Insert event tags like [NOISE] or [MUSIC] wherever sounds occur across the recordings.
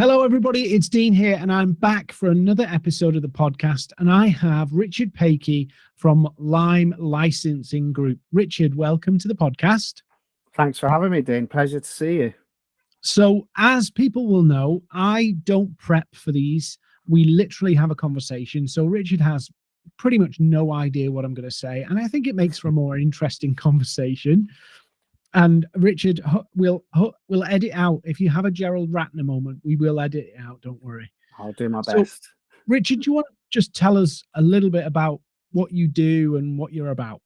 Hello, everybody. It's Dean here, and I'm back for another episode of the podcast. And I have Richard Paikey from Lime Licensing Group. Richard, welcome to the podcast. Thanks for having me, Dean. Pleasure to see you. So, as people will know, I don't prep for these. We literally have a conversation. So, Richard has pretty much no idea what I'm going to say. And I think it makes for a more interesting [LAUGHS] conversation. And Richard, we'll we'll edit out if you have a Gerald Ratner moment. We will edit it out. Don't worry. I'll do my best. So, Richard, do you want to just tell us a little bit about what you do and what you're about?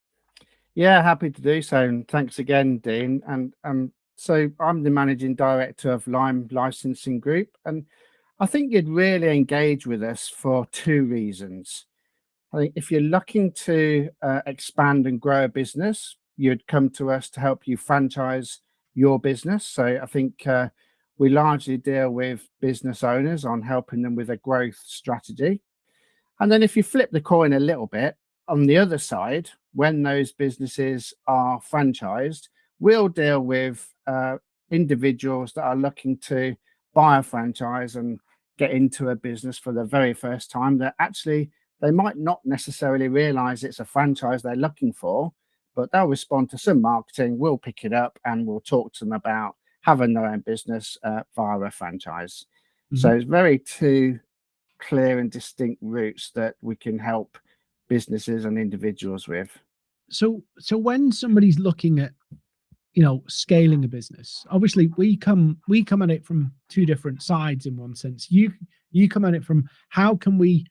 Yeah, happy to do so. And thanks again, Dean. And um, so I'm the managing director of Lime Licensing Group, and I think you'd really engage with us for two reasons. I think if you're looking to uh, expand and grow a business, you'd come to us to help you franchise your business. So I think uh, we largely deal with business owners on helping them with a growth strategy. And then if you flip the coin a little bit, on the other side, when those businesses are franchised, we'll deal with uh, individuals that are looking to buy a franchise and get into a business for the very first time that actually they might not necessarily realize it's a franchise they're looking for but they'll respond to some marketing. We'll pick it up and we'll talk to them about having their own business uh, via a franchise. Mm -hmm. So it's very two clear and distinct routes that we can help businesses and individuals with. So, so when somebody's looking at, you know, scaling a business, obviously we come we come at it from two different sides in one sense. You you come at it from how can we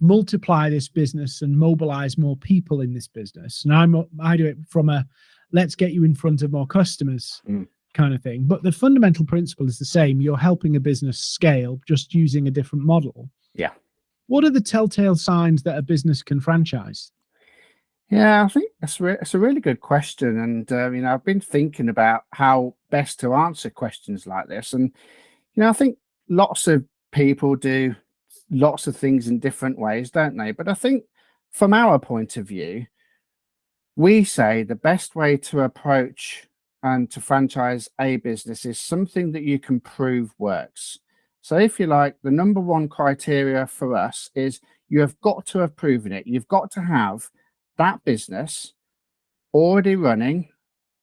multiply this business and mobilize more people in this business. And I'm I do it from a let's get you in front of more customers mm. kind of thing. But the fundamental principle is the same. You're helping a business scale just using a different model. Yeah. What are the telltale signs that a business can franchise? Yeah, I think that's, re- that's a really good question. And, uh, you know, I've been thinking about how best to answer questions like this. And, you know, I think lots of people do lots of things in different ways, don't they? But I think from our point of view, we say the best way to approach and to franchise a business is something that you can prove works. So if you like, the number one criteria for us is you have got to have proven it. You've got to have that business already running,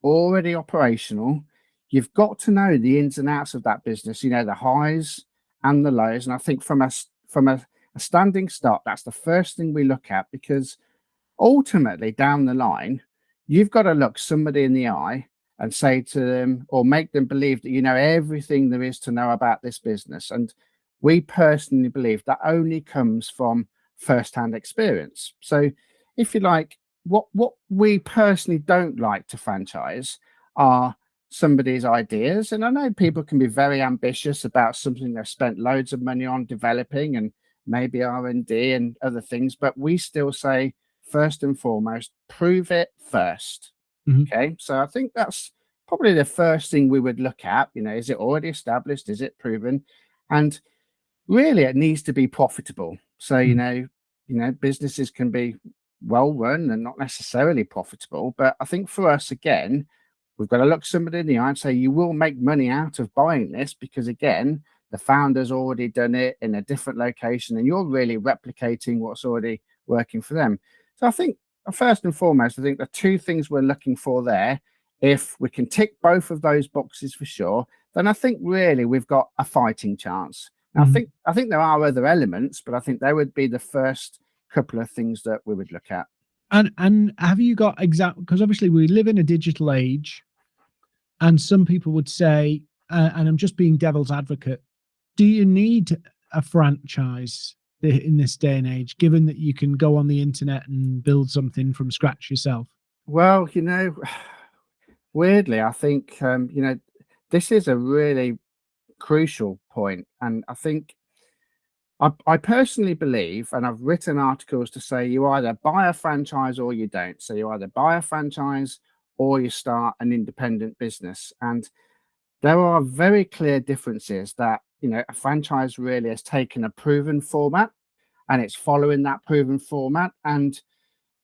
already operational. You've got to know the ins and outs of that business, you know, the highs and the lows. And I think from a from a, a standing start, that's the first thing we look at because ultimately down the line, you've got to look somebody in the eye and say to them or make them believe that you know everything there is to know about this business. And we personally believe that only comes from first-hand experience. So if you like, what what we personally don't like to franchise are somebody's ideas. And I know people can be very ambitious about something they've spent loads of money on developing and maybe R&D and other things, but we still say first and foremost, prove it 1st mm -hmm. Okay. So I think that's probably the first thing we would look at, you know, is it already established? Is it proven? And really it needs to be profitable. So, mm -hmm. you know, you know, businesses can be well run and not necessarily profitable. But I think for us, again, We've got to look somebody in the eye and say, you will make money out of buying this because, again, the founder's already done it in a different location and you're really replicating what's already working for them. So I think, uh, first and foremost, I think the two things we're looking for there, if we can tick both of those boxes for sure, then I think really we've got a fighting chance. Now, mm -hmm. I mm-hmm. think I think there are other elements, but I think they would be the first couple of things that we would look at. And and have you got exact because obviously we live in a digital age and some people would say, uh, and I'm just being devil's advocate, do you need a franchise in this day and age, given that you can go on the internet and build something from scratch yourself? Well, you know, [SIGHS] weirdly, I think, um, you know, this is a really crucial point, And I think I, I, personally believe, and I've written articles to say you either buy a franchise or you don't. So you either buy a franchise or you start an independent business. And there are very clear differences that, you know, a franchise really has taken a proven format and it's following that proven format. And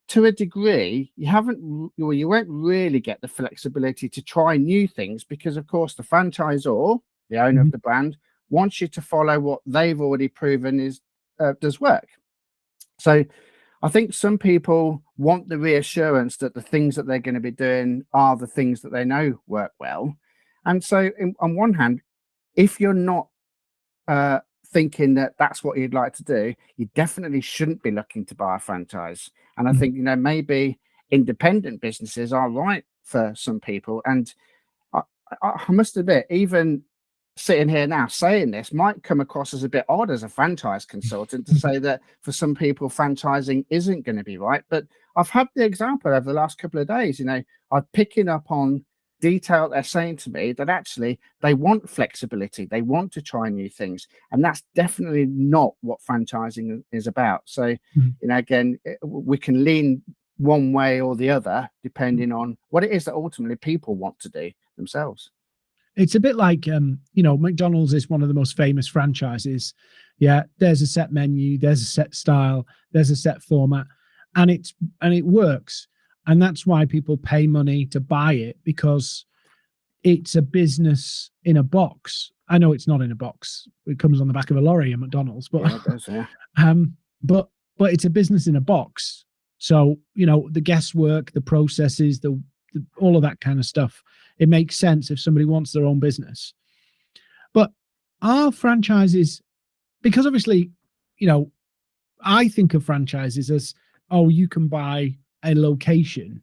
to a degree, you haven't, well, you won't really get the flexibility to try new things because, of course, the franchisor, the owner mm -hmm. of mm-hmm. the brand, wants you to follow what they've already proven is uh, does work. So I think some people want the reassurance that the things that they're going to be doing are the things that they know work well. And so, in, on one hand, if you're not uh, thinking that that's what you'd like to do, you definitely shouldn't be looking to buy a franchise. And I mm. think, you know, maybe independent businesses are right for some people. And I, I, must admit, even sitting here now saying this might come across as a bit odd as a franchise consultant to say that for some people franchising isn't going to be right but i've had the example over the last couple of days you know i'm picking up on detail they're saying to me that actually they want flexibility they want to try new things and that's definitely not what franchising is about. So mm-hmm. you know again eh, we can lean one way or the other depending on what it is that ultimately people want to do themselves it's a bit like um you know mcdonald's is one of the most famous franchises yeah there's a set menu there's a set style there's a set format and it's and it works and that's why people pay money to buy it because it's a business in a box. I know it's not in a box; it comes on the back of a lorry at McDonald's, but yeah, does, yeah. [LAUGHS] um, but but it's a business in a box. So you know the guesswork, the processes, the, the all of that kind of stuff. It makes sense if somebody wants their own business. But our franchises, because obviously, you know, I think of franchises as oh, you can buy a location.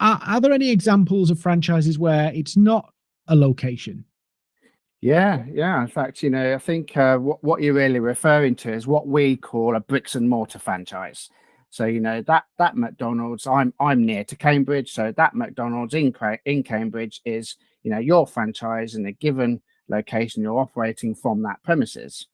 Are, are there any examples of franchises where it's not a location? Yeah, yeah. In fact, you know, I think uh, what, what you're really referring to is what we call a bricks and mortar franchise. So, you know, that that McDonald's, I'm I'm near to Cambridge, so that McDonald's in in Cambridge is, you know, your franchise in a given location. You're operating from that premises.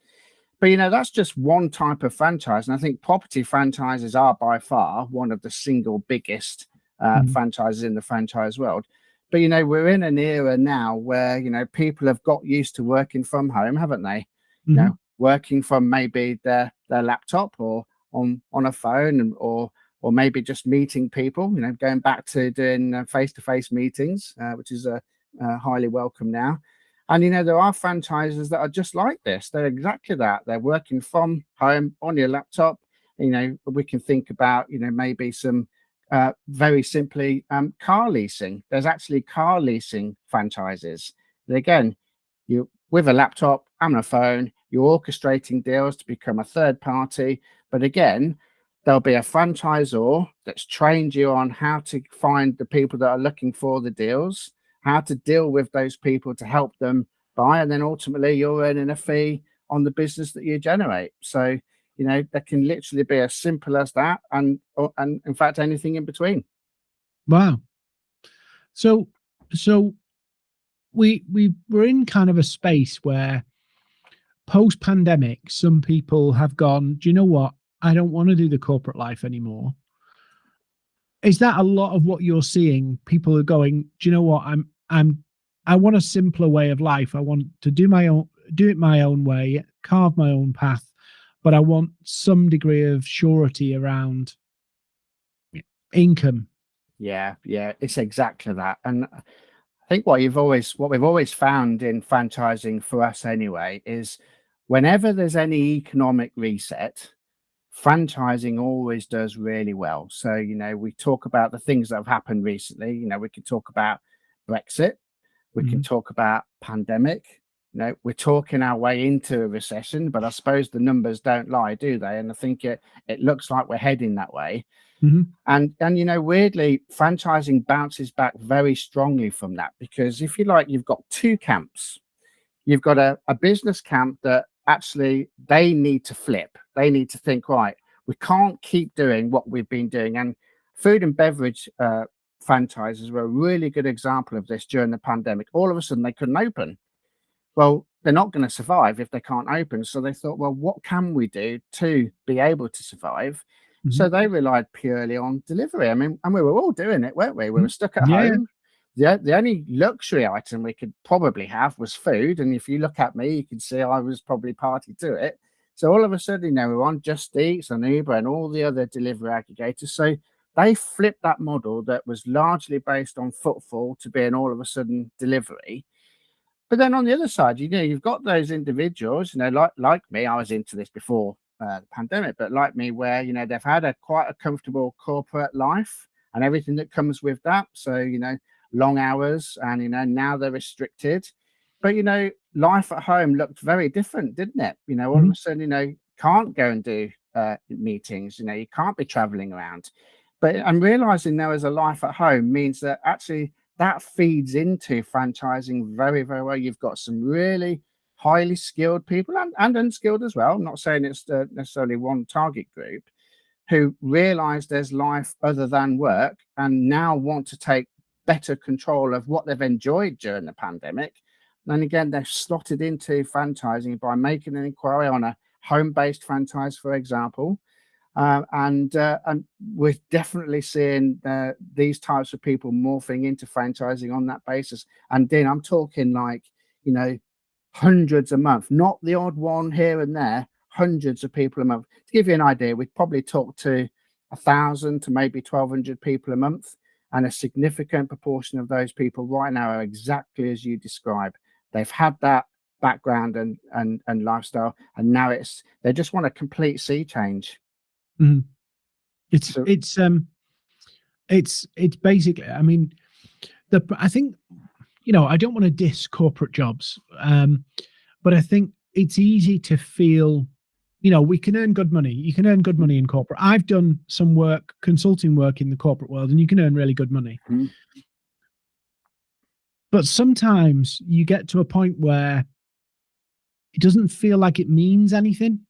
But you know, that's just one type of franchise. And I think property franchises are by far one of the single biggest uh, mm. franchises in the franchise world. But you know, we're in an era now where you know people have got used to working from home, haven't they? Mm-hmm. You know, mm-hmm. working from maybe their their laptop or on on a phone or or maybe just meeting people. You know, going back to doing face to face meetings, uh, which is a uh, uh, highly welcome now. And you know, there are franchises that are just like this. They're exactly that. They're working from home on your laptop. You know, we can think about, you know, maybe some uh, very simply um, car leasing. There's actually car leasing franchises. And again, you with a laptop and a phone, you're orchestrating deals to become a third party. But again, there'll be a franchisor that's trained you on how to find the people that are looking for the deals how to deal with those people to help them buy, and then ultimately you're earning a fee on the business that you generate. So you know that can literally be as simple as that, and or, and in fact anything in between. Wow. So so we we we're in kind of a space where post pandemic some people have gone do you know what i don't want to do the corporate life anymore is that a lot of what you're seeing people are going do you know what i'm I'm I want a simpler way of life. I want to do my own do it my own way, carve my own path, but I want some degree of surety around income. Yeah, yeah, it's exactly that. And I think what you've always what we've always found in franchising for us anyway is whenever there's any economic reset, franchising always does really well. So, you know, we talk about the things that have happened recently. You know, we can talk about Brexit. We mm-hmm. can talk about pandemic. You know, we're talking our way into a recession, but I suppose the numbers don't lie, do they? And I think it it looks like we're heading that way. Mm-hmm. And and you know, weirdly, franchising bounces back very strongly from that because if you like, you've got two camps. You've got a, a business camp that actually they need to flip. They need to think, right, we can't keep doing what we've been doing. And food and beverage uh, franchises were a really good example of this during the pandemic. All of a sudden, they couldn't open. Well, they're not going to survive if they can't open. So they thought, well, what can we do to be able to survive? Mm-hmm. So they relied purely on delivery. I mean, and we were all doing it, weren't we? We were mm-hmm. stuck at yeah. home. The, the only luxury item we could probably have was food. And if you look at me, you can see I was probably party to it. So all of a sudden, you know, we're on Just Eats and Uber and all the other delivery aggregators. So they flipped that model that was largely based on footfall to being all of a sudden delivery. but then on the other side, you know, you've got those individuals, you know, like like me, I was into this before uh, the pandemic, but like me, where you know they've had a quite a comfortable corporate life and everything that comes with that. So you know, long hours, and you know now they're restricted. But you know, life at home looked very different, didn't it? You know, all mm-hmm. of a sudden, you know, can't go and do uh, meetings. You know, you can't be traveling around. But I'm realizing there is a life at home means that actually that feeds into franchising very, very well. You've got some really highly skilled people and, and unskilled as well. I'm not saying it's uh, necessarily one target group who realize there's life other than work and now want to take better control of what they've enjoyed during the pandemic. And again, they've slotted into franchising by making an inquiry on a home-based franchise, for example, uh, and uh, and we're definitely seeing uh, these types of people morphing into franchising on that basis. And then I'm talking like you know hundreds a month, not the odd one here and there. Hundreds of people a month. To give you an idea, we'd probably talk to a thousand to maybe twelve hundred people a month, and a significant proportion of those people right now are exactly as you describe. They've had that background and and and lifestyle, and now it's they just want a complete sea change. Mm. It's so, it's um it's it's basically I mean the I think you know I don't want to diss corporate jobs um but I think it's easy to feel you know we can earn good money you can earn good money in corporate I've done some work consulting work in the corporate world and you can earn really good money mm. but sometimes you get to a point where it doesn't feel like it means anything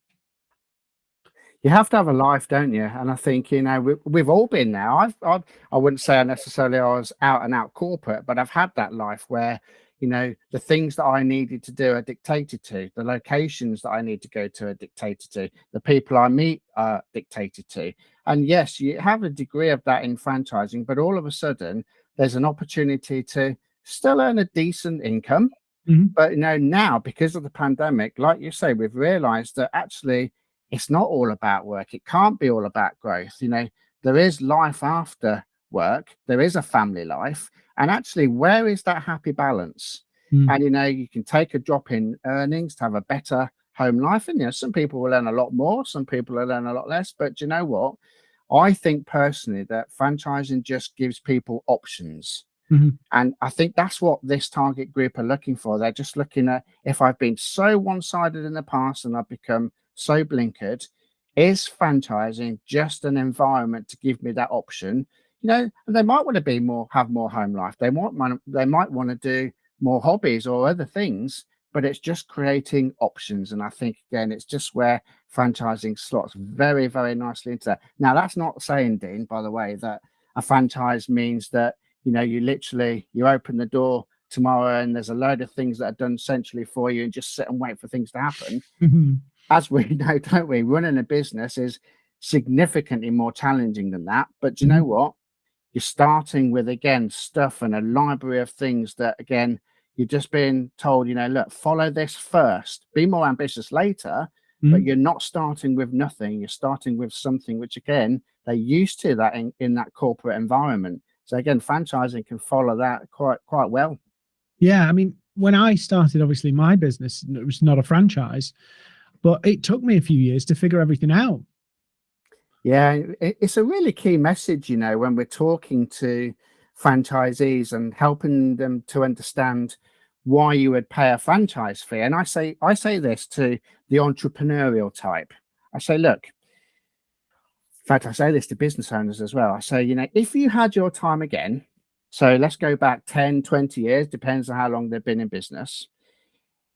you have to have a life, don't you? And I think you know we, we've all been there. I've, I've I wouldn't say I necessarily I was out and out corporate, but I've had that life where you know the things that I needed to do are dictated to, the locations that I need to go to are dictated to, the people I meet are dictated to. And yes, you have a degree of that in franchising, but all of a sudden there's an opportunity to still earn a decent income. Mm-hmm. But you know now because of the pandemic, like you say, we've realised that actually it's not all about work. It can't be all about growth. You know, there is life after work, there is a family life. And actually, where is that happy balance? Mm. And, you know, you can take a drop in earnings to have a better home life. And, you know, some people will earn a lot more, some people will earn a lot less. But you know what? I think personally that franchising just gives people options. Mm-hmm. And I think that's what this target group are looking for. They're just looking at if I've been so one sided in the past and I've become so blinkered is franchising just an environment to give me that option you know they might want to be more have more home life they might they might want to do more hobbies or other things but it's just creating options and i think again it's just where franchising slots very very nicely into that now that's not saying dean by the way that a franchise means that you know you literally you open the door tomorrow and there's a load of things that are done centrally for you and just sit and wait for things to happen [LAUGHS] mm-hmm as we [LAUGHS] know, don't we? Running a business is significantly more challenging than that. But you know mm-hmm. what? You're starting with again stuff and a library of things that again you're just being told, you know, look, follow this first, be more ambitious later, mm-hmm. but you're not starting with nothing. You're starting with something which again they're used to that in, in that corporate environment. So again, franchising can follow that quite quite well. Yeah, I mean, when I started, obviously my business it was not a franchise, but it took me a few years to figure everything out. Yeah, it's a really key message, you know, when we're talking to franchisees and helping them to understand why you would pay a franchise fee. And I say, I say this to the entrepreneurial type. I say, look, in fact, I say this to business owners as well. I say, you know, if you had your time again, so let's go back 10, 20 years, depends on how long they've been in business.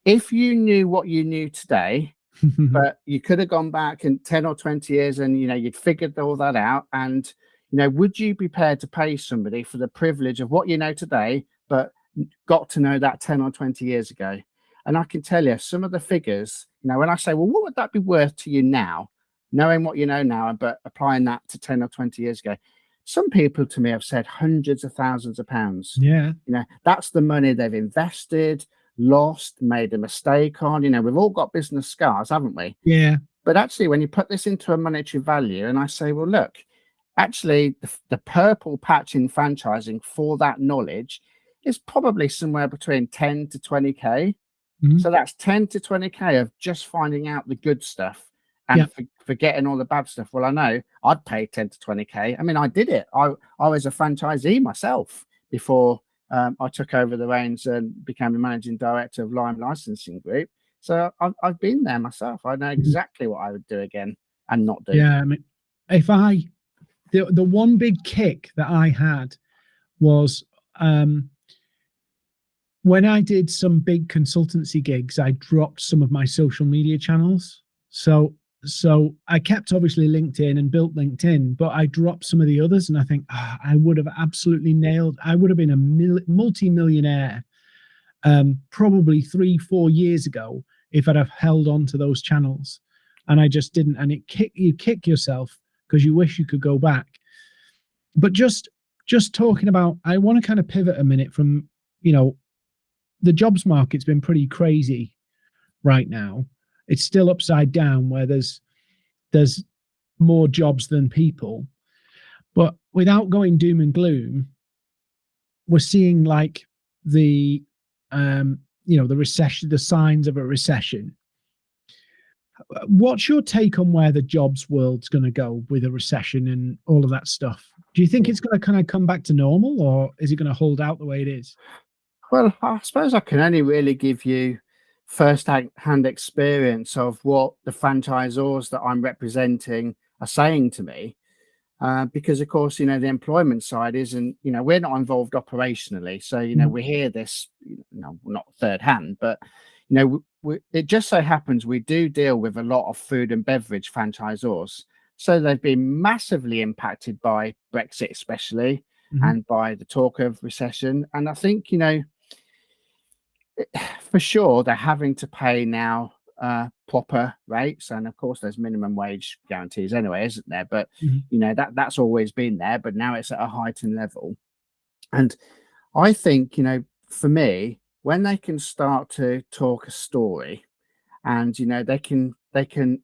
If you knew what you knew today, [LAUGHS] but you could have gone back in 10 or 20 years and you know you'd figured all that out and you know would you be prepared to pay somebody for the privilege of what you know today but got to know that 10 or 20 years ago? And i can tell you some of the figures you know when i say well what would that be worth to you now? Knowing what you know now but applying that to 10 or 20 years ago some people to me have said hundreds of thousands of pounds. Yeah. You know that's the money they've invested lost, made a mistake on. You know, we've all got business scars, haven't we? Yeah. But actually, when you put this into a monetary value, and I say, well, look, actually, the, the purple patch in franchising for that knowledge is probably somewhere between 10 to 20k. Mhm. So that's 10 to 20k of just finding out the good stuff and Yeah. for, forgetting all the bad stuff. Well, I know I'd pay 10 to 20k. I mean, I did it. I I was a franchisee myself before um, I took over the reins and became the managing director of Lime Licensing Group. So I've, I've been there myself. I know exactly what I would do again and not do. Yeah, I mean, if I the the one big kick that I had was um when I did some big consultancy gigs, I dropped some of my social media channels. So so I kept obviously LinkedIn and built LinkedIn, but I dropped some of the others, and I think ah, I would have absolutely nailed. I would have been a mil- multi-millionaire, um, probably three, four years ago if I'd have held on to those channels, and I just didn't. And it kick you kick yourself because you wish you could go back. But just just talking about, I want to kind of pivot a minute from you know, the jobs market's been pretty crazy right now it's still upside down where there's there's more jobs than people. But without going doom and gloom we're seeing like the um you know the recession the signs of a recession. What's your take on where the jobs world's going to go with a recession and all of that stuff? Do you think it's going to kind of come back to normal or is it going to hold out the way it is? Well, I suppose I can only really give you first hand experience of what the franchisors that I'm representing are saying to me. Uh, because of course, you know, the employment side isn't, you know, we're not involved operationally. So, you know, Mm. we hear this, you know, not third hand, but, you know, we, we, it just so happens we do deal with a lot of food and beverage franchisors. So they've been massively impacted by Brexit, especially, Mhm. and by the talk of recession. And I think, you know, [SIGHS] for sure they're having to pay now uh proper rates and of course there's minimum wage guarantees anyway isn't there but Mhm. you know that that's always been there but now it's at a heightened level and i think you know for me when they can start to talk a story and you know they can they can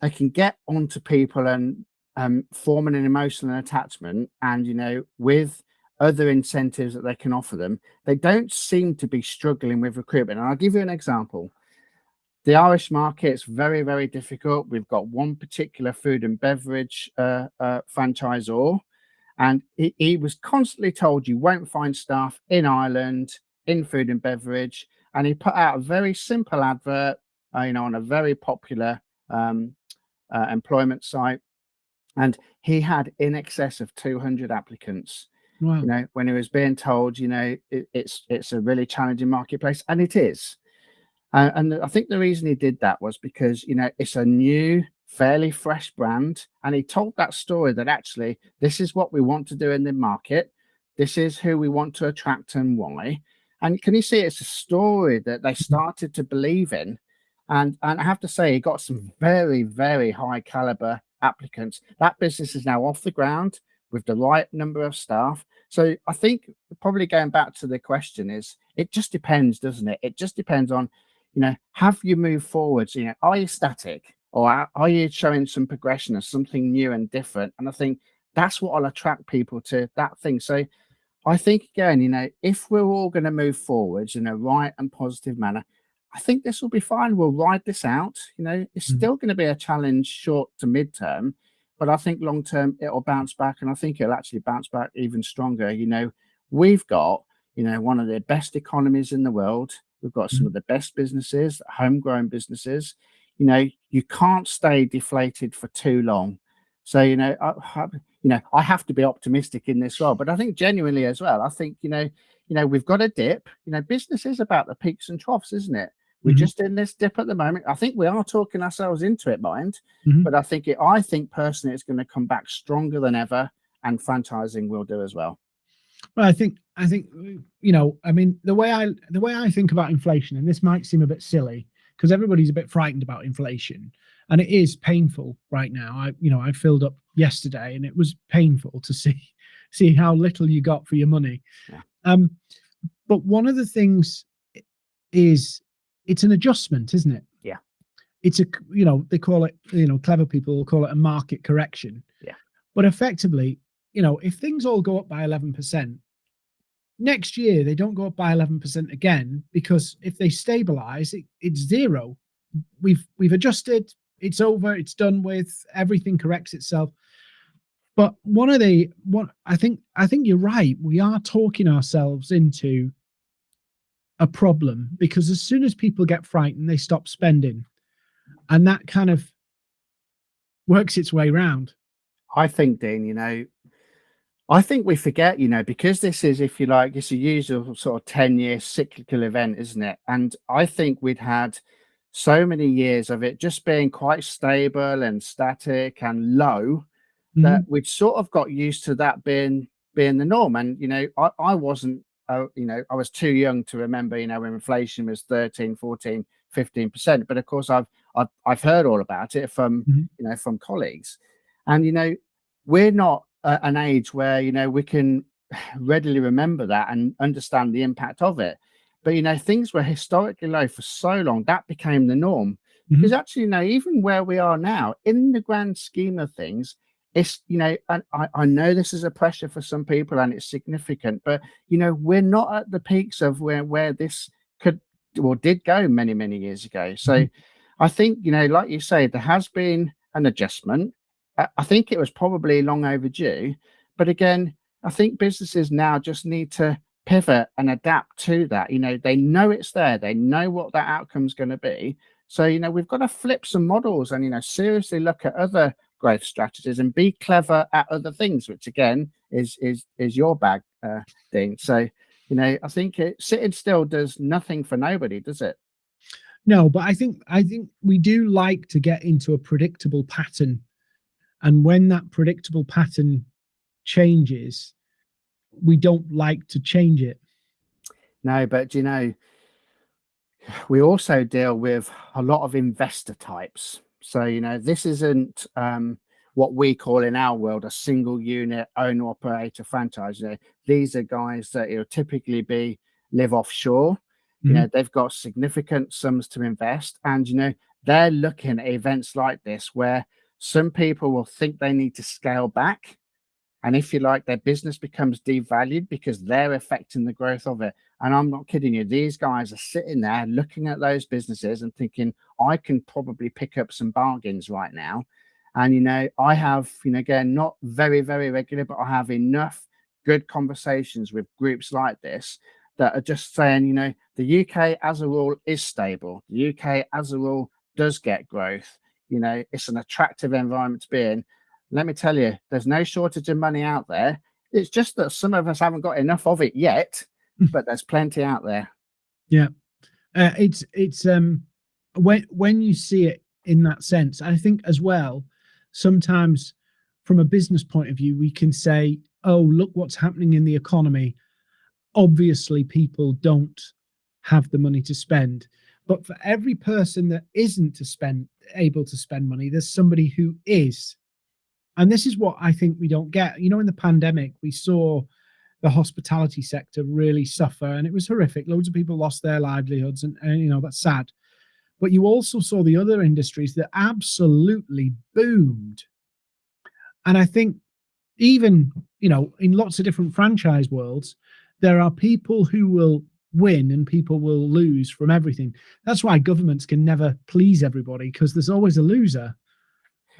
they can get onto people and um forming an emotional attachment and you know with other incentives that they can offer them they don't seem to be struggling with recruitment. And I'll give you an example. The Irish market's very, very difficult. We've got one particular food and beverage uh, uh, franchisor, and he, he was constantly told you won't find staff in Ireland in food and beverage. And he put out a very simple advert, uh, you know, on a very popular um, uh, employment site, and he had in excess of 200 applicants wow you know when he was being told you know it, it's it's a really challenging marketplace and it is. Uh, and i think the reason he did that was because you know it's a new fairly fresh brand and he told that story that actually this is what we want to do in the market this is who we want to attract and why and can you see it's a story that they started to believe in and and i have to say he got some very very high caliber applicants. That business is now off the ground with the right number of staff. So I think probably going back to the question is it just depends, doesn't it? It just depends on, you know, have you moved forwards? You know, are you static or are, you showing some progression or something new and different? And I think that's what will attract people to that thing. So I think again, you know, if we're all going to move forwards in a right and positive manner, I think this will be fine. We'll ride this out. You know, it's Mhm. still going to be a challenge short to midterm, but I think long term it'll bounce back, and I think it'll actually bounce back even stronger. You know, we've got you know one of the best economies in the world. We've got some Mhm. of the best businesses, homegrown businesses. You know, you can't stay deflated for too long. So you know, I, I- you know, I have to be optimistic in this role, but I think genuinely as well. I think you know, you know, we've got a dip. You know, business is about the peaks and troughs, isn't it? We're Mhm. just in this dip at the moment. I think we are talking ourselves into it, mind. Mhm. But I think it. I think personally, it's going to come back stronger than ever, and franchising will do as well. Well, I think I think you know, I mean, the way I the way I think about inflation, and this might seem a bit silly because everybody's a bit frightened about inflation, and it is painful right now. I you know I filled up yesterday, and it was painful to see [LAUGHS] see how little you got for your money. Yeah. Um, but one of the things is it's an adjustment, isn't it? Yeah. It's a, you know they call it you know clever people will call it a market correction. Yeah. But effectively, you know, if things all go up by eleven percent next year they don't go up by 11% again because if they stabilize it, it's zero we've we've adjusted it's over it's done with everything corrects itself but one of the one i think i think you're right we are talking ourselves into a problem because as soon as people get frightened they stop spending and that kind of works its way around i think dean you know I think we forget, you know, because this is, if you like, it's a usual sort of 10 year cyclical event, isn't it? And I think we'd had so many years of it just being quite stable and static and low mm-hmm. that we'd sort of got used to that being being the norm. And, you know, I, I wasn't, uh, you know, I was too young to remember, you know, when inflation was 13, 14, 15%. But of course, I've, I've, I've heard all about it from, mm-hmm. you know, from colleagues. And, you know, we're not an age where you know we can [SIGHS] readily remember that and understand the impact of it. But you know, things were historically low for so long that became the norm. Mm-hmm. Because actually, you know, even where we are now, in the grand scheme of things, it's you know, and I, I know this is a pressure for some people and it's significant, but you know, we're not at the peaks of where where this could or did go many many years ago. So. Mm-hmm. I think, you know, like you say, there has been an adjustment. I think it was probably long overdue. But again, I think businesses now just need to pivot and adapt to that. You know, they know it's there, they know what that outcome's going to be. So, you know, we've got to flip some models and, you know, seriously look at other growth strategies and be clever at other things, which again is is is your bag, uh, Dean. So, you know, I think it, sitting still does nothing for nobody, does it? No, but I think I think we do like to get into a predictable pattern and when that predictable pattern changes, we don't like to change it. No, but you know, we also deal with a lot of investor types. So, you know, this isn't um, what we call in our world a single unit owner operator franchise. You know, these are guys that know typically be live offshore. Mm-hmm. You know, they've got significant sums to invest, and you know, they're looking at events like this where some people will think they need to scale back. And if you like, their business becomes devalued because they're affecting the growth of it. And I'm not kidding you. These guys are sitting there looking at those businesses and thinking, I can probably pick up some bargains right now. And, you know, I have, you know, again, not very, very regular, but I have enough good conversations with groups like this that are just saying, you know, the UK as a rule is stable. The UK as a rule does get growth you know, it's an attractive environment to be in. Let me tell you, there's no shortage of money out there. It's just that some of us haven't got enough of it yet. [LAUGHS] but there's plenty out there. Yeah, uh, it's it's um when when you see it in that sense, I think as well. Sometimes, from a business point of view, we can say, "Oh, look what's happening in the economy." Obviously, people don't have the money to spend but for every person that isn't to spend able to spend money, there's somebody who is. And this is what I think we don't get. You know, in the pandemic, we saw the hospitality sector really suffer and it was horrific. Loads of people lost their livelihoods, and, and you know, that's sad. But you also saw the other industries that absolutely boomed. And I think even, you know, in lots of different franchise worlds, there are people who will win and people will lose from everything. That's why governments can never please everybody because there's always a loser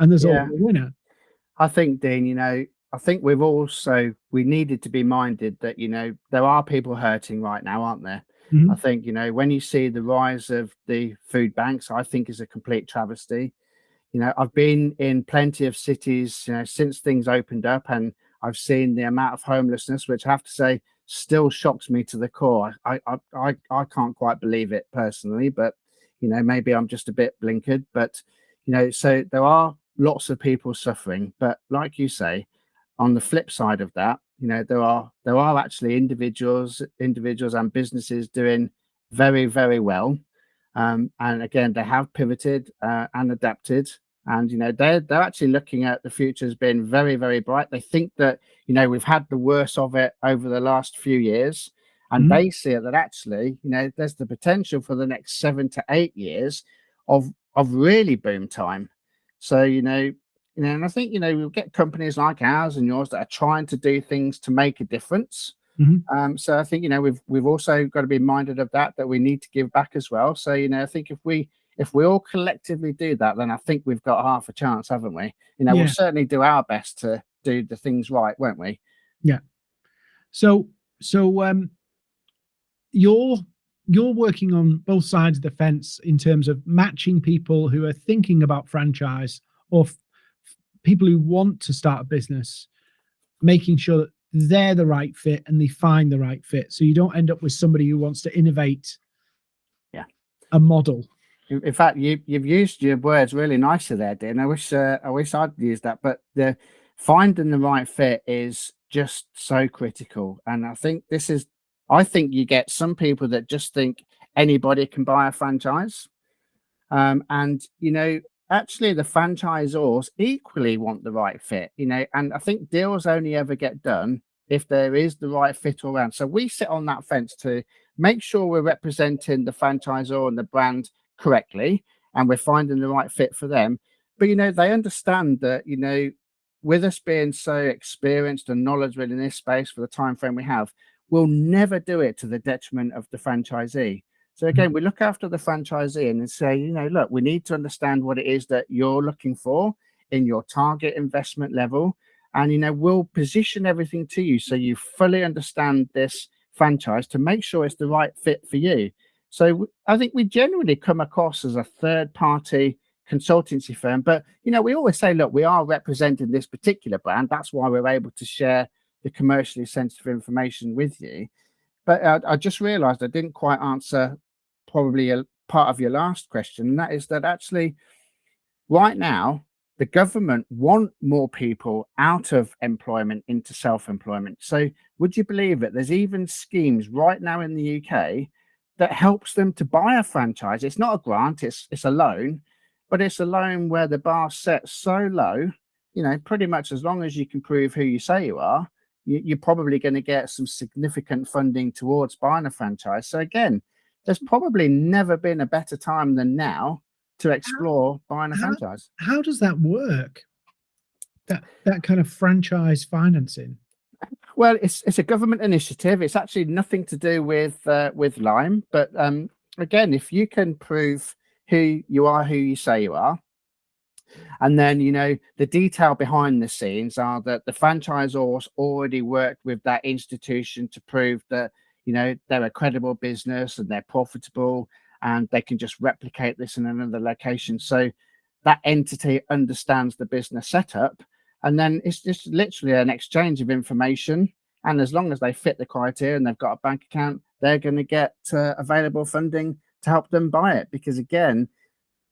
and there's yeah. always a winner. I think, Dean, you know, I think we've also we needed to be minded that you know there are people hurting right now, aren't there? Mm-hmm. I think you know when you see the rise of the food banks, I think is a complete travesty. You know, I've been in plenty of cities, you know, since things opened up, and I've seen the amount of homelessness, which I have to say still shocks me to the core. I, I, I, I can't quite believe it personally, but you know, maybe I'm just a bit blinkered. But you know, so there are lots of people suffering. But like you say, on the flip side of that, you know, there are there are actually individuals, individuals and businesses doing very, very well. Um, and again, they have pivoted uh, and adapted and you know they're they're actually looking at the future as being very very bright they think that you know we've had the worst of it over the last few years and mm-hmm. they see it that actually you know there's the potential for the next seven to eight years of of really boom time so you know you know and i think you know we'll get companies like ours and yours that are trying to do things to make a difference Mhm. Um, so I think you know we've we've also got to be minded of that that we need to give back as well. So you know I think if we if we all collectively do that, then I think we've got half a chance, haven't we? You know, Yeah. we'll certainly do our best to do the things right, won't we? Yeah. So so um you're you're working on both sides of the fence in terms of matching people who are thinking about franchise or people who want to start a business, making sure that they're the right fit and they find the right fit. So you don't end up with somebody who wants to innovate Yeah. a model. In fact, you you've used your words really nicely there, Dean. I wish uh, I wish I'd used that, but the finding the right fit is just so critical. And I think this is, I think you get some people that just think anybody can buy a franchise, um, and you know, actually, the franchisors equally want the right fit. You know, and I think deals only ever get done if there is the right fit around. So we sit on that fence to make sure we're representing the franchisor and the brand correctly and we're finding the right fit for them but you know they understand that you know with us being so experienced and knowledgeable in this space for the time frame we have we'll never do it to the detriment of the franchisee so again we look after the franchisee and say you know look we need to understand what it is that you're looking for in your target investment level and you know we'll position everything to you so you fully understand this franchise to make sure it's the right fit for you so I think we generally come across as a third party consultancy firm, but you know, we always say, look, we are representing this particular brand. That's why we're able to share the commercially sensitive information with you. But uh, I just realized I didn't quite answer probably a part of your last question, and that is that actually right now the government want more people out of employment into self-employment. So would you believe it? There's even schemes right now in the UK that helps them to buy a franchise. It's not a grant, it's it's a loan, but it's a loan where the bar sets so low, you know, pretty much as long as you can prove who you say you are, you, you're probably going to get some significant funding towards buying a franchise. So again, there's probably never been a better time than now to explore buying a how- franchise. How does that work? That that kind of franchise financing. Well, it's it's a government initiative. It's actually nothing to do with uh, with Lime, but um, again, if you can prove who you are, who you say you are, and then you know the detail behind the scenes are that the franchisors already worked with that institution to prove that you know they're a credible business and they're profitable and they can just replicate this in another location. So that entity understands the business setup and then it's just literally an exchange of information and as long as they fit the criteria and they've got a bank account they're going to get uh, available funding to help them buy it because again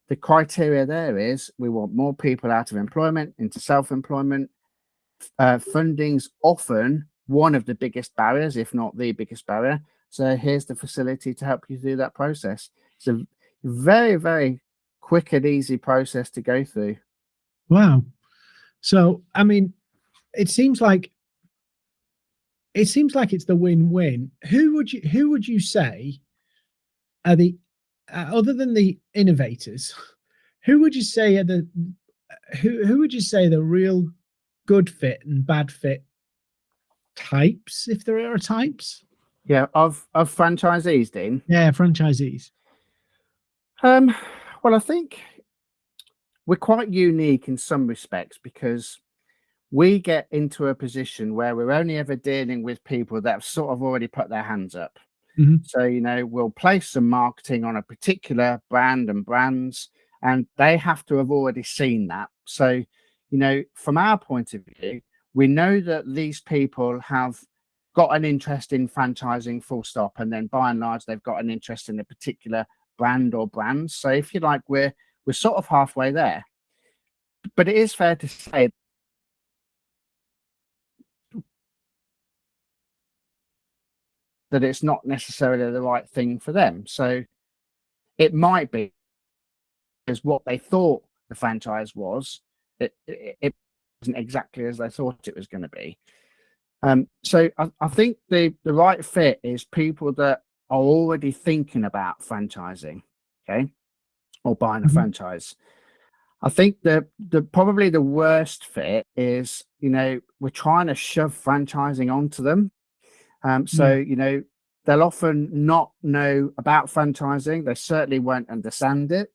the criteria there is we want more people out of employment into self-employment uh, funding's often one of the biggest barriers if not the biggest barrier so here's the facility to help you through that process it's a very very quick and easy process to go through Wow. So, I mean, it seems like it seems like it's the win-win. Who would you who would you say are the uh, other than the innovators? Who would you say are the who who would you say the real good fit and bad fit types, if there are types? Yeah, of of franchisees, Dean. Yeah, franchisees. Um, well, I think we're quite unique in some respects because we get into a position where we're only ever dealing with people that have sort of already put their hands up. Mhm. So, you know, we'll place some marketing on a particular brand and brands, and they have to have already seen that. So, you know, from our point of view, we know that these people have got an interest in franchising full stop and then by and large they've got an interest in a particular brand or brands. So if you like we're we're sort of halfway there. But it is fair to say that it's not necessarily the right thing for them. So it might be is what they thought the franchise was it, it, it wasn't exactly as they thought it was going to be um, so I, I think the the right fit is people that are already thinking about franchising, okay, or buying a Mhm. franchise. I think the the probably the worst fit is you know we're trying to shove franchising onto them, Um, so, you know, they'll often not know about franchising. They certainly won't understand it.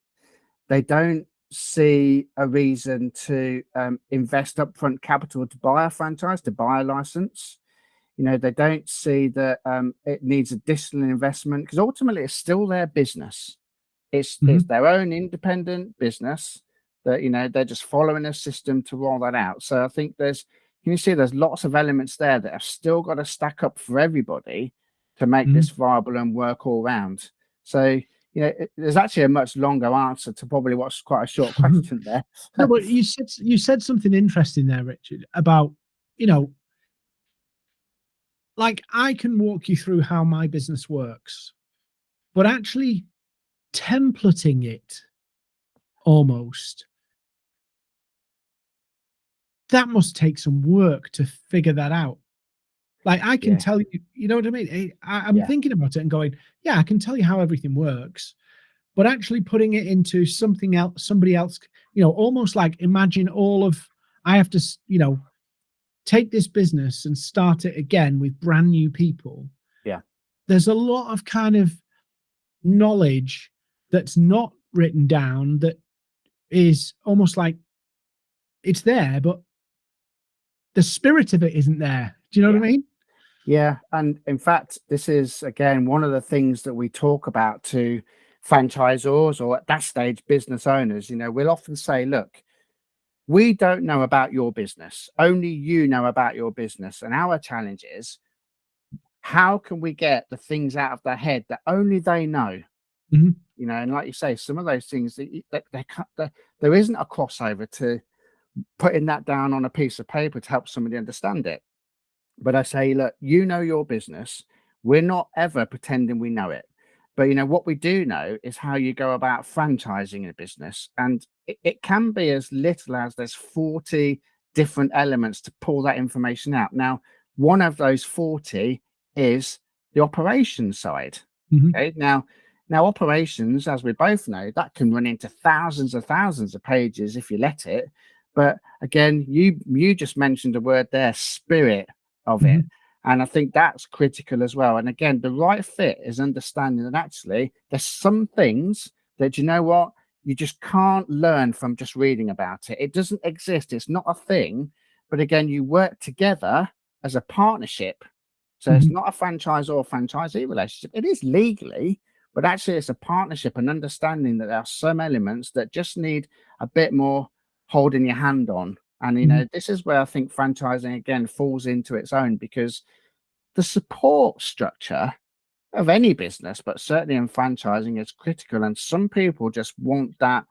They don't see a reason to um, invest upfront capital to buy a franchise, to buy a license. You know, they don't see that um, it needs additional investment because ultimately it's still their business. It's, mm -hmm. it's their own independent business that, you know, they're just following a system to roll that out. So I think there's, can you see there's lots of elements there that have still got to stack up for everybody to make mm -hmm. this viable and work all round. So, you know, it, there's actually a much longer answer to probably what's quite a short [LAUGHS] question there. no, but you said you said something interesting there, Richard, about you know, like I can walk you through how my business works, but actually templating it almost that must take some work to figure that out. Like I can yeah. tell you, you know what I mean? Eh, I, am yeah. thinking about it and going, yeah, I can tell you how everything works, but actually putting it into something else, somebody else, you know, almost like imagine all of, I have to, you know, take this business and start it again with brand new people. Yeah. There's a lot of kind of knowledge that's not written down that is almost like it's there, but the spirit of it isn't there. Do you know yeah. what I mean? Yeah. And in fact, this is again one of the things that we talk about to franchisors or at that stage business owners. You know, we'll often say, look, we don't know about your business. Only you know about your business. And our challenge is how can we get the things out of their head that only they know? Mm -hmm. You know, and like you say, some of those things that they, they, they, there isn't a crossover to putting that down on a piece of paper to help somebody understand it. But I say, look, you know your business. We're not ever pretending we know it. But you know what we do know is how you go about franchising a business, and it, it can be as little as there's 40 different elements to pull that information out. Now, one of those 40 is the operations side. Mm -hmm. Okay. Now, now operations, as we both know, that can run into thousands of thousands of pages if you let it. But again, you you just mentioned a word there, spirit of it. Mm -hmm. And I think that's critical as well. And again, the right fit is understanding that actually there's some things that you know what you just can't learn from just reading about it. It doesn't exist. It's not a thing. But again, you work together as a partnership. So mm -hmm. it's mm-hmm. not a franchise or franchisee relationship. It is legally, but actually it's a partnership and understanding that there are some elements that just need a bit more holding your hand on. And, you know, mm. this is where I think franchising again falls into its own because the support structure of any business, but certainly in franchising is critical. And some people just want that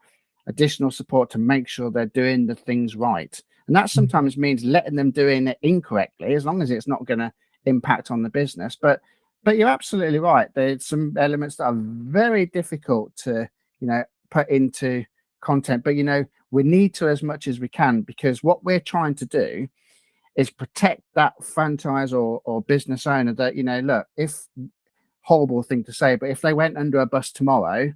additional support to make sure they're doing the things right. And that mm. sometimes means letting them doing it incorrectly, as long as it's not going to impact on the business. But but you're absolutely right. There's some elements that are very difficult to, you know, put into content. But you know, we need to as much as we can because what we're trying to do is protect that franchise or, or business owner that, you know, look, if horrible thing to say, but if they went under a bus tomorrow,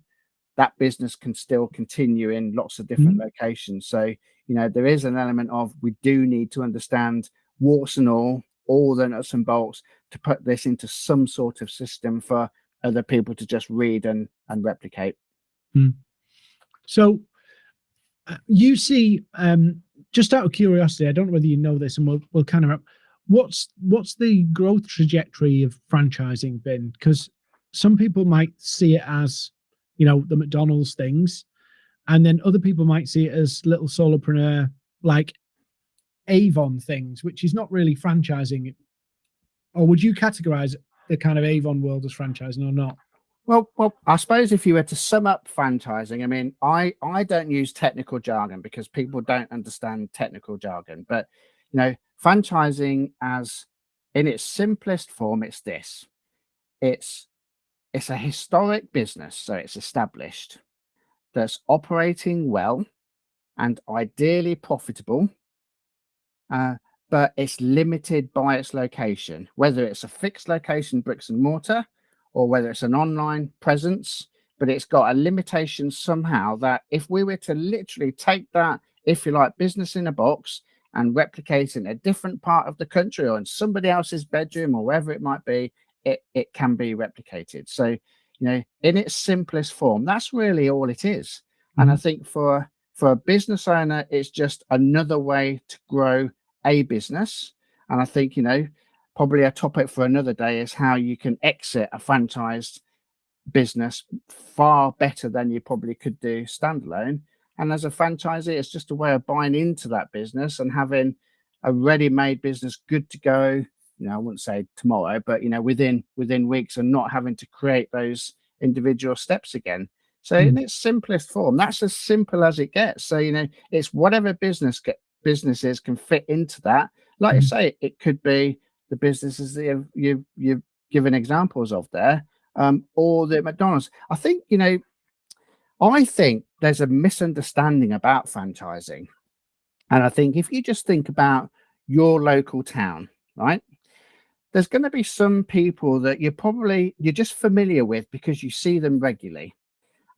that business can still continue in lots of different mm -hmm. locations. So, you know, there is an element of we do need to understand warts and all, all the nuts and bolts to put this into some sort of system for other people to just read and, and replicate. Mm. So you see, um, just out of curiosity, I don't know whether you know this, and we'll we'll kind of what's what's the growth trajectory of franchising been? Because some people might see it as, you know, the McDonald's things, and then other people might see it as little solopreneur like Avon things, which is not really franchising. Or would you categorize the kind of Avon world as franchising or not? Well, well, I suppose if you were to sum up franchising, I mean, I I don't use technical jargon because people don't understand technical jargon. But you know, franchising as in its simplest form, it's this: it's it's a historic business, so it's established, that's operating well, and ideally profitable. Uh, but it's limited by its location, whether it's a fixed location, bricks and mortar, or whether it's an online presence, but it's got a limitation somehow that if we were to literally take that, if you like, business in a box and replicate in a different part of the country or in somebody else's bedroom or wherever it might be, it, it can be replicated. So, you know, in its simplest form, that's really all it is. And I mm-hmm. think for for a business owner, it's just another way to grow a business. And I think, you know, probably a topic for another day is how you can exit a franchised business far better than you probably could do standalone. And as a franchisee, it's just a way of buying into that business and having a ready-made business good to go. You know, I wouldn't say tomorrow, but you know, within within weeks, and not having to create those individual steps again. So mm. in its simplest form, that's as simple as it gets. So you know, it's whatever business get, businesses can fit into that. Like mm. you say, it could be the businesses that you've, you've, you've given examples of there, um, or the McDonald's. I think you know I think there's a misunderstanding about franchising. And I think if you just think about your local town, right? There's going to be some people that you're probably you're just familiar with because you see them regularly.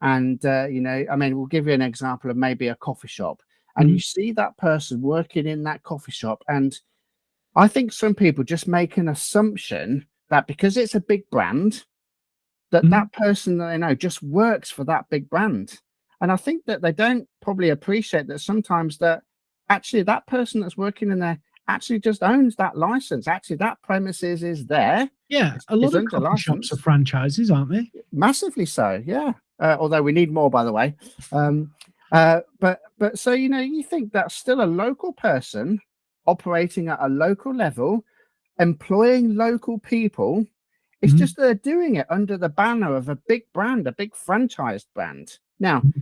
And uh, you know, I mean, we'll give you an example of maybe a coffee shop, and mm you see that person working in that coffee shop, and I think some people just make an assumption that because it's a big brand, that mm -hmm. that person that they know just works for that big brand. And I think that they don't probably appreciate that sometimes that actually that person that's working in there actually just owns that license. Actually, that premises is there. Yeah, a lot of coffee shops are franchises, aren't they? Massively so. Yeah. Uh, although we need more, by the way. Um, uh, but but so you know, you think that's still a local person operating at a local level, employing local people it's mm -hmm. just they're doing it under the banner of a big brand, a big franchised brand. Now, mm-hmm.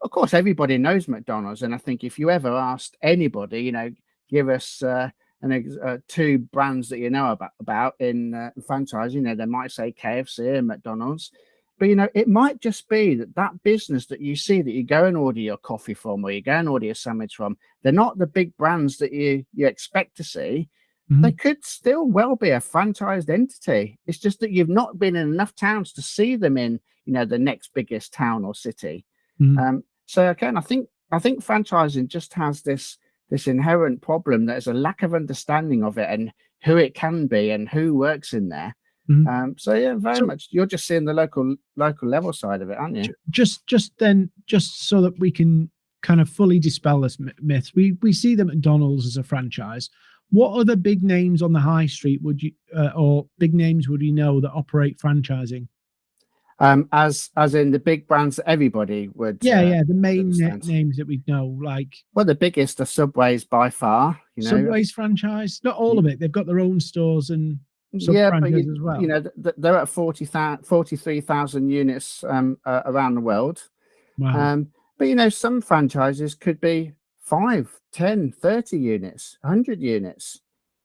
of course, everybody knows McDonald's, and I think if you ever asked anybody, you know, give us uh, an uh, two brands that you know about about in uh, franchise, you know, they might say KFC and McDonald's, but you know, it might just be that that business that you see that you go and order your coffee from, or you go and order your sandwich from, they're not the big brands that you you expect to see Mm-hmm. They could still well be a franchised entity. It's just that you've not been in enough towns to see them in, you know, the next biggest town or city. Mm-hmm. Um, so again, I think I think franchising just has this this inherent problem. There's a lack of understanding of it and who it can be and who works in there. Mm-hmm. Um, so yeah, very so, much. You're just seeing the local local level side of it, aren't you? Just just then, just so that we can kind of fully dispel this myth, we we see the McDonald's as a franchise. What other big names on the high street would you uh, or big names would you know that operate franchising? Um as as in the big brands that everybody would yeah uh, yeah the main names that we know like well the biggest are subways by far you know. Subways franchise? Not all of it. They've got their own stores and yeah but you, as well. you know they're at 40 43,000 units um uh, around the world. Wow. um but you know some franchises could be 5 10 30 units 100 units.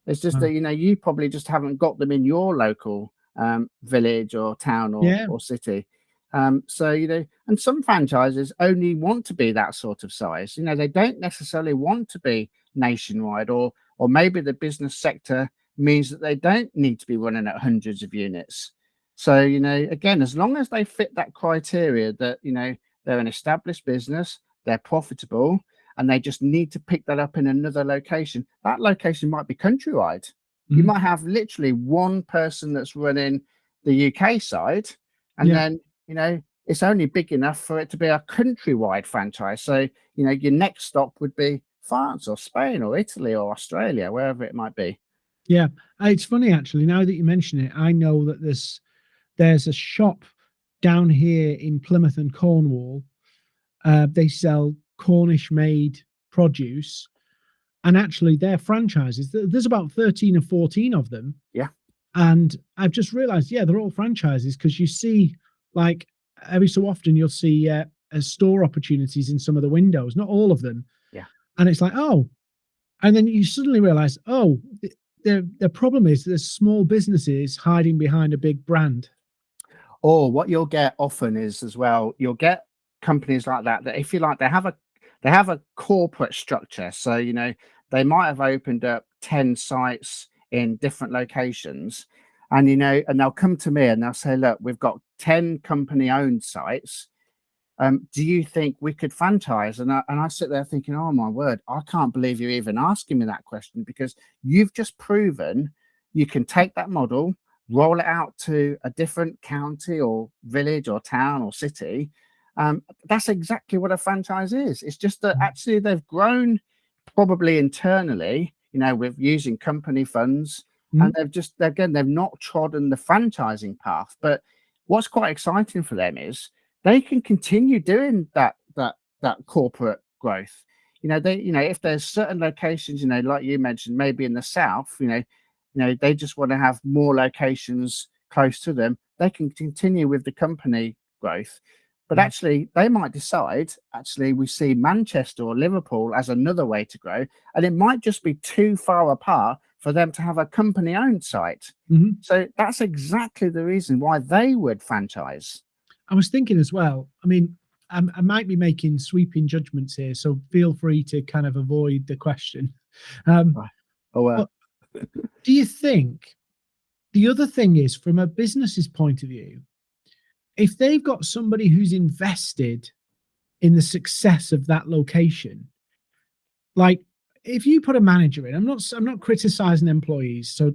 It's just that you know you probably just haven't got them in your local um, village or town or, yeah. or city. Um, so you know and some franchises only want to be that sort of size. You know they don't necessarily want to be nationwide or or maybe the business sector means that they don't need to be running at hundreds of units so you know again as long as they fit that criteria that you know they're an established business they're profitable and they just need to pick that up in another location. That location might be countrywide. Mm -hmm. You mm-hmm. might have literally one person that's running the UK side, and yeah. then you know it's only big enough for it to be a countrywide franchise. So you know your next stop would be France or Spain or Italy or Australia, wherever it might be. Yeah, uh, it's funny actually. Now that you mention it, I know that there's there's a shop down here in Plymouth and Cornwall. Uh, they sell Cornish made produce. And actually, their franchises, there's about 13 or 14 of them. Yeah. And I've just realized, yeah, they're all franchises because you see, like, every so often you'll see uh, store opportunities in some of the windows, not all of them. Yeah. And it's like, oh, and then you suddenly realize, oh, the the problem is there's small businesses hiding behind a big brand. Or what you'll get often is as well, you'll get companies like that that if you like, they have a they have a corporate structure. So, you know, they might have opened up 10 sites in different locations and, you know, and they'll come to me and they'll say, look, we've got 10 company owned sites. Um, do you think we could franchise? And I, and I sit there thinking, oh my word, I can't believe you're even asking me that question because you've just proven you can take that model, roll it out to a different county or village or town or city. Um, that's exactly what a franchise is. It's just that mm. actually they've grown probably internally, you know, with using company funds, mm. and they've just again they've not trodden the franchising path. But what's quite exciting for them is they can continue doing that that that corporate growth. You know, they you know if there's certain locations, you know, like you mentioned, maybe in the south, you know, you know they just want to have more locations close to them. They can continue with the company growth, but mm. actually they might decide actually we see Manchester or Liverpool as another way to grow, and it might just be too far apart for them to have a company owned site. Mm -hmm. So that's exactly the reason why they would franchise. I was thinking as well. I mean, I'm, i might be making sweeping judgments here, so feel free to kind of avoid the question. [LAUGHS] Um, oh well. do you think the other thing is, from a business's point of view, if they've got somebody who's invested in the success of that location, like if you put a manager in, I'm not I'm not criticizing employees, so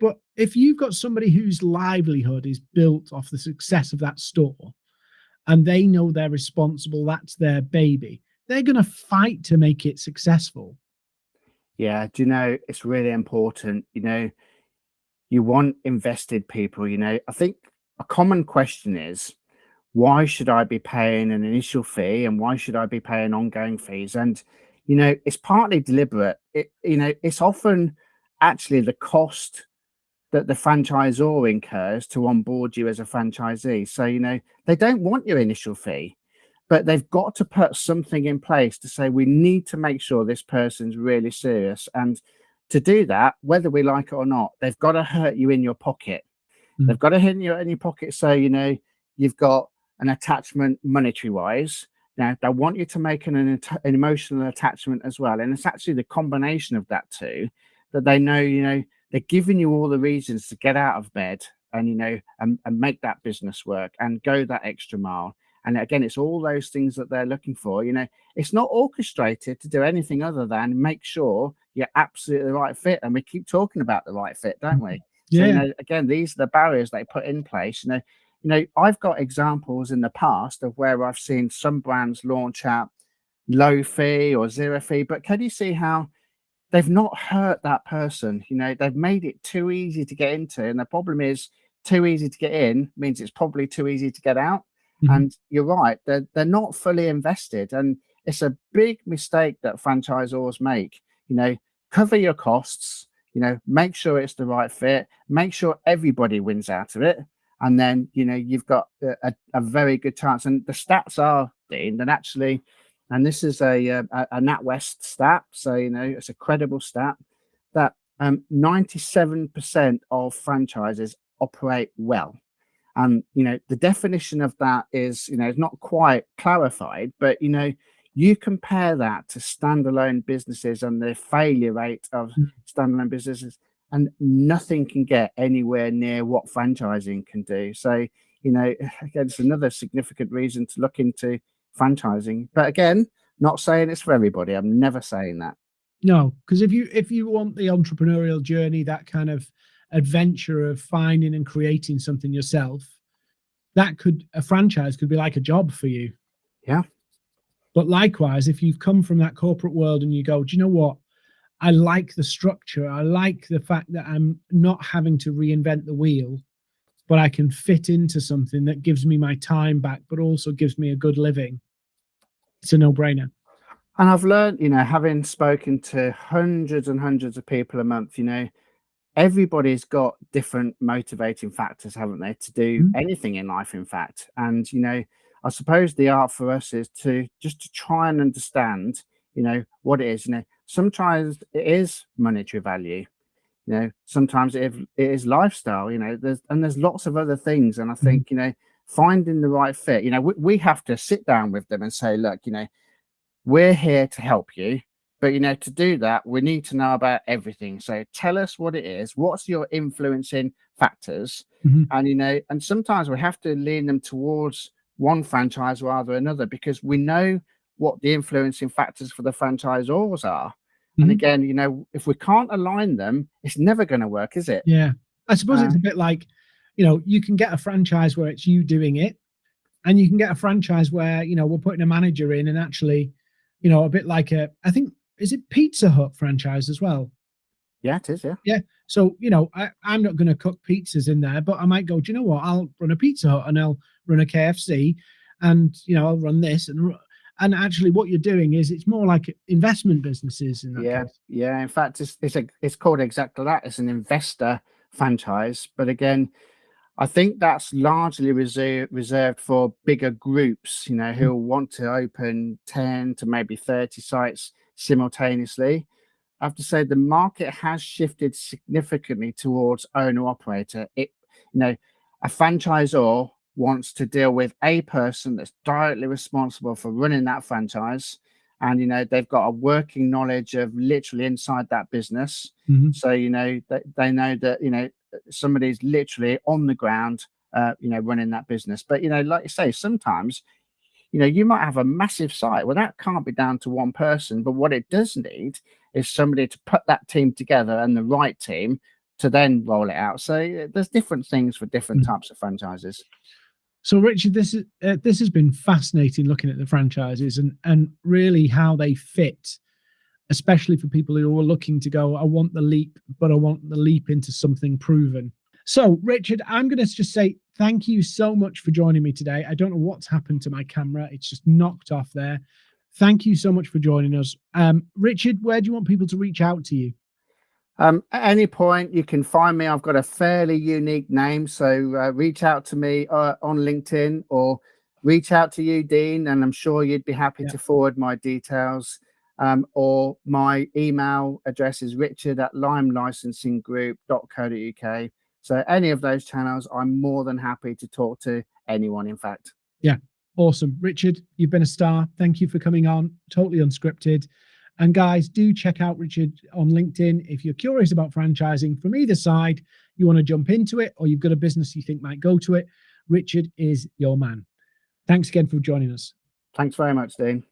but if you've got somebody whose livelihood is built off the success of that store and they know they're responsible, that's their baby, they're going to fight to make it successful. Yeah, do you know, it's really important. You know, you want invested people. You know, I think a common question is, why should I be paying an initial fee and why should I be paying ongoing fees? And, you know, it's partly deliberate. It, you know, it's often actually the cost that the franchisor incurs to onboard you as a franchisee. So, you know, they don't want your initial fee, but they've got to put something in place to say, we need to make sure this person's really serious. And to do that, whether we like it or not, they've got to hurt you in your pocket. Mm. They've got to hit you in your pocket. So, you know, you've got an attachment monetary wise. Now, they want you to make an, an, an emotional attachment as well. And it's actually the combination of that two that they know, you know, they're giving you all the reasons to get out of bed and you know and, and make that business work and go that extra mile. And again it's all those things that they're looking for you know. It's not orchestrated to do anything other than make sure you're absolutely the right fit and we keep talking about the right fit don't we? Yeah. so you know again these are the barriers they put in place you know. You know i've got examples in the past of where i've seen some brands launch out low fee or zero fee but can you see how they've not hurt that person. You know, they've made it too easy to get into. And the problem is too easy to get in means it's probably too easy to get out. Mm -hmm. And you're right, they're, they're not fully invested. And it's a big mistake that franchisors make. You know, cover your costs, you know, make sure it's the right fit, make sure everybody wins out of it. And then, you know, you've got a, a very good chance. And the stats are, Dean, that actually and this is a, uh, a, a NatWest stat, so you know it's a credible stat that 97% um, of franchises operate well. And you know the definition of that is you know it's not quite clarified, but you know you compare that to standalone businesses and the failure rate of mm. standalone businesses, and nothing can get anywhere near what franchising can do. So you know [LAUGHS] again, it's another significant reason to look into franchising. But again, not saying it's for everybody. I'm never saying that. No, because if you if you want the entrepreneurial journey, that kind of adventure of finding and creating something yourself, that could a franchise could be like a job for you. Yeah. But likewise, if you've come from that corporate world and you go, do you know what? I like the structure. I like the fact that I'm not having to reinvent the wheel, but I can fit into something that gives me my time back, but also gives me a good living it's a no-brainer. And I've learned, you know, having spoken to hundreds and hundreds of people a month, you know, everybody's got different motivating factors, haven't they, to do mm -hmm. anything in life, in fact. And, you know, I suppose the art for us is to just to try and understand, you know, what it is. You know, sometimes it is monetary value. You know, sometimes it, it is lifestyle, you know, there's and there's lots of other things. And I mm-hmm. think, mm -hmm. you know, finding the right fit. You know, we, we have to sit down with them and say, look, you know, we're here to help you. But, you know, to do that, we need to know about everything. So tell us what it is. What's your influencing factors? Mm -hmm. And, you know, and sometimes we have to lean them towards one franchise rather than another because we know what the influencing factors for the franchisors are. And Mhm. again, you know, if we can't align them, it's never going to work, is it? Yeah. I suppose it's Uh, a bit like, you know, you can get a franchise where it's you doing it, and you can get a franchise where, you know, we're putting a manager in and actually, you know, a bit like a, I think, is it Pizza Hut franchise as well? Yeah, it is. Yeah. Yeah. So, you know, I, I'm not going to cook pizzas in there, but I might go, do you know what? I'll run a Pizza Hut and I'll run a KFC and, you know, I'll run this. And, and actually, what you're doing is it's more like investment businesses in that Yeah, case. yeah. In fact, it's it's a it's called exactly that. It's an investor franchise, but again, I think that's largely reserved reserved for bigger groups. You know, who want to open ten to maybe thirty sites simultaneously. I have to say the market has shifted significantly towards owner operator. It you know, a franchisor wants to deal with a person that's directly responsible for running that franchise and you know they've got a working knowledge of literally inside that business Mhm. so you know they, they know that you know somebody's literally on the ground uh, you know running that business. But you know like you say sometimes you know you might have a massive site. Well that can't be down to one person but what it does need is somebody to put that team together and the right team to then roll it out. So there's different things for different Mm. types of franchises. So, Richard, this is uh, this has been fascinating looking at the franchises and and really how they fit, especially for people who are looking to go. I want the leap, but I want the leap into something proven. So, Richard, I'm going to just say thank you so much for joining me today. I don't know what's happened to my camera; it's just knocked off there. Thank you so much for joining us, um, Richard. Where do you want people to reach out to you? Um, at any point, you can find me. I've got a fairly unique name, so uh, reach out to me uh, on LinkedIn or reach out to you, Dean, and I'm sure you'd be happy Yeah. to forward my details. Um, or my email address is richard at limelicensinggroup.co.uk. So any of those channels, I'm more than happy to talk to anyone, in fact. Yeah, awesome. Richard, you've been a star. Thank you for coming on. Totally unscripted. And guys, do check out Richard on LinkedIn. If you're curious about franchising from either side, you want to jump into it, or you've got a business you think might go to it, Richard is your man. Thanks again for joining us. Thanks very much, Dean.